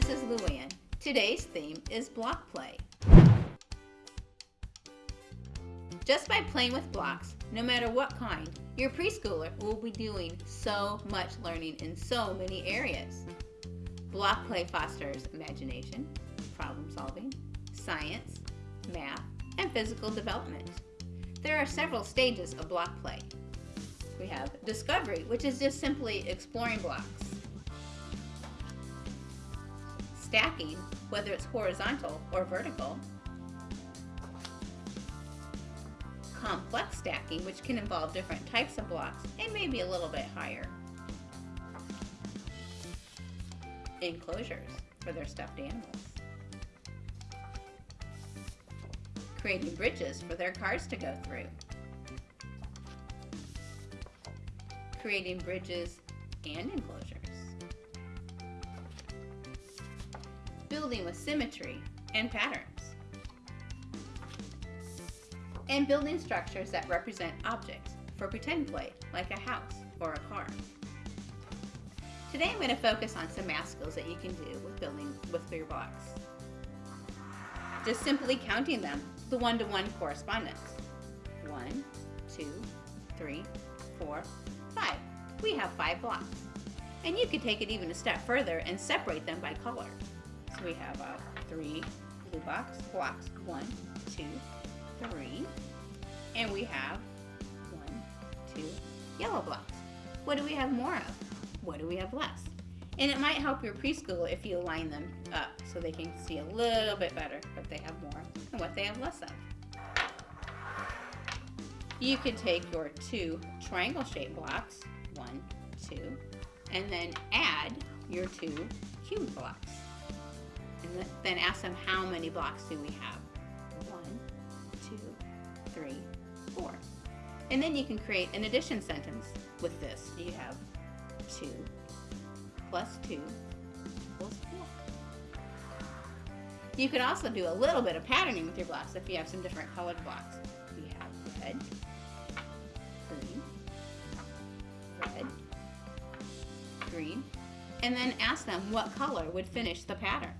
this is Luann. Today's theme is block play. Just by playing with blocks, no matter what kind, your preschooler will be doing so much learning in so many areas. Block play fosters imagination, problem solving, science, math, and physical development. There are several stages of block play. We have discovery, which is just simply exploring blocks. Stacking, whether it's horizontal or vertical. Complex stacking, which can involve different types of blocks and maybe a little bit higher. Enclosures for their stuffed animals. Creating bridges for their cars to go through. Creating bridges and enclosures. Building with symmetry and patterns. And building structures that represent objects for pretend play, like a house or a car. Today I'm going to focus on some math skills that you can do with building with your blocks. Just simply counting them, the one-to-one -one correspondence. One, two, three, four, five. We have five blocks. And you could take it even a step further and separate them by color. So we have uh, three blue box blocks. One, two, three. And we have one, two yellow blocks. What do we have more of? What do we have less? And it might help your preschool if you line them up so they can see a little bit better what they have more and what they have less of. You can take your two triangle shaped blocks, one, two, and then add your two cube blocks then ask them how many blocks do we have? One, two, three, four. And then you can create an addition sentence with this. You have two plus two equals four. You could also do a little bit of patterning with your blocks if you have some different colored blocks. We have red, green, red, green, and then ask them what color would finish the pattern.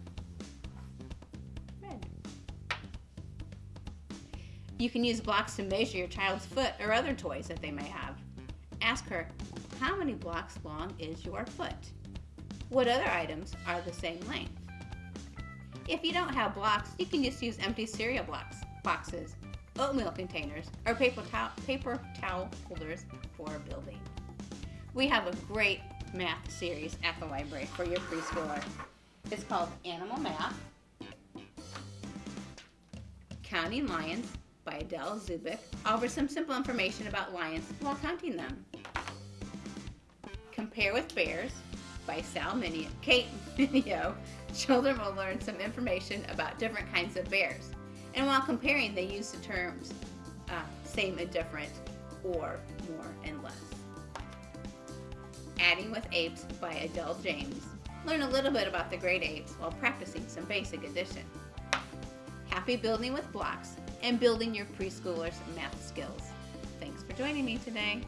You can use blocks to measure your child's foot or other toys that they may have. Ask her, how many blocks long is your foot? What other items are the same length? If you don't have blocks, you can just use empty cereal blocks, boxes, oatmeal containers, or paper, towel, paper towel holders for building. We have a great math series at the library for your preschooler. It's called Animal Math, Counting Lions, by Adele Zubik offers some simple information about lions while counting them. Compare with Bears by Sal Minio, Kate Minio. Children will learn some information about different kinds of bears. And while comparing, they use the terms uh, same and different or more and less. Adding with Apes by Adele James. Learn a little bit about the great apes while practicing some basic addition. Happy building with blocks and building your preschoolers' math skills. Thanks for joining me today.